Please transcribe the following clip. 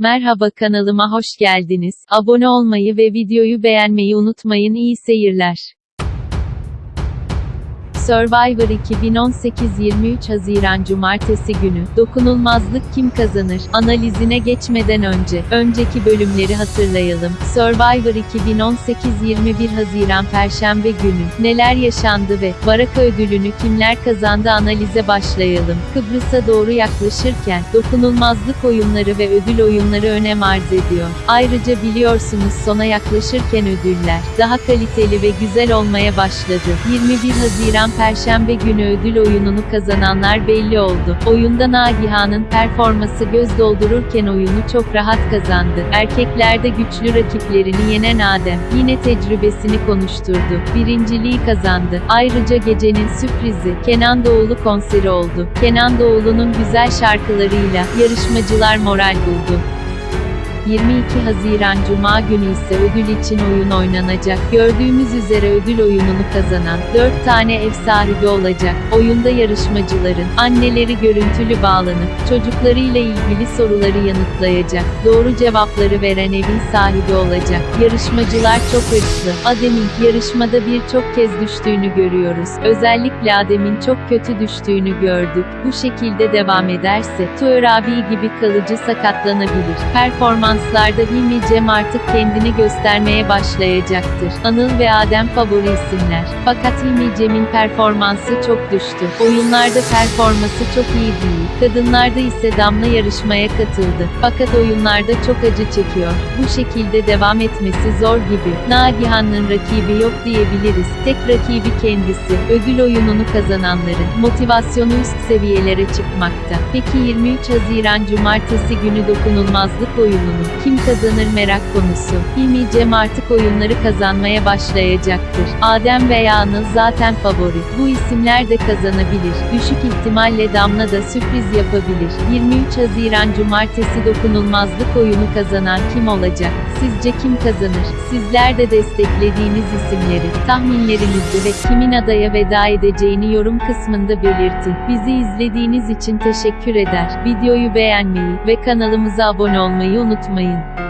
Merhaba kanalıma hoş geldiniz. Abone olmayı ve videoyu beğenmeyi unutmayın. İyi seyirler. Survivor 2018 23 Haziran Cumartesi günü, dokunulmazlık kim kazanır, analizine geçmeden önce, önceki bölümleri hatırlayalım. Survivor 2018 21 Haziran Perşembe günü, neler yaşandı ve, Baraka ödülünü kimler kazandı analize başlayalım. Kıbrıs'a doğru yaklaşırken, dokunulmazlık oyunları ve ödül oyunları önem arz ediyor. Ayrıca biliyorsunuz sona yaklaşırken ödüller, daha kaliteli ve güzel olmaya başladı. 21 Haziran Perşembe günü ödül oyununu kazananlar belli oldu. Oyunda Nagihan'ın performası göz doldururken oyunu çok rahat kazandı. Erkeklerde güçlü rakiplerini yenen Adem, yine tecrübesini konuşturdu. Birinciliği kazandı. Ayrıca gecenin sürprizi, Kenan Doğulu konseri oldu. Kenan Doğulu'nun güzel şarkılarıyla, yarışmacılar moral buldu. 22 Haziran Cuma günü ise ödül için oyun oynanacak. Gördüğümüz üzere ödül oyununu kazanan 4 tane ev sahibi olacak. Oyunda yarışmacıların anneleri görüntülü bağlanıp çocuklarıyla ilgili soruları yanıtlayacak. Doğru cevapları veren evin sahibi olacak. Yarışmacılar çok hırslı. Adem'in yarışmada birçok kez düştüğünü görüyoruz. Özellikle Adem'in çok kötü düştüğünü gördük. Bu şekilde devam ederse Tuğer abi gibi kalıcı sakatlanabilir. Performans Performanslarda Hilmi Cem artık kendini göstermeye başlayacaktır. Anıl ve Adem favori isimler. Fakat Hilmi Cem'in performansı çok düştü. Oyunlarda performansı çok iyi değil. Kadınlarda ise Damla yarışmaya katıldı. Fakat oyunlarda çok acı çekiyor. Bu şekilde devam etmesi zor gibi. Nagihan'ın rakibi yok diyebiliriz. Tek rakibi kendisi. Ödül oyununu kazananların motivasyonu üst seviyelere çıkmakta. Peki 23 Haziran Cumartesi günü dokunulmazlık oyununu kim kazanır merak konusu. Hilmi Cem artık oyunları kazanmaya başlayacaktır. Adem veya Anıl zaten favori. Bu isimler de kazanabilir. Düşük ihtimalle Damla da sürpriz yapabilir. 23 Haziran Cumartesi dokunulmazlık oyunu kazanan kim olacak? Sizce kim kazanır? Sizler de desteklediğiniz isimleri, tahminlerinizi ve kimin adaya veda edeceğini yorum kısmında belirtin. Bizi izlediğiniz için teşekkür eder. Videoyu beğenmeyi ve kanalımıza abone olmayı unutmayın. me.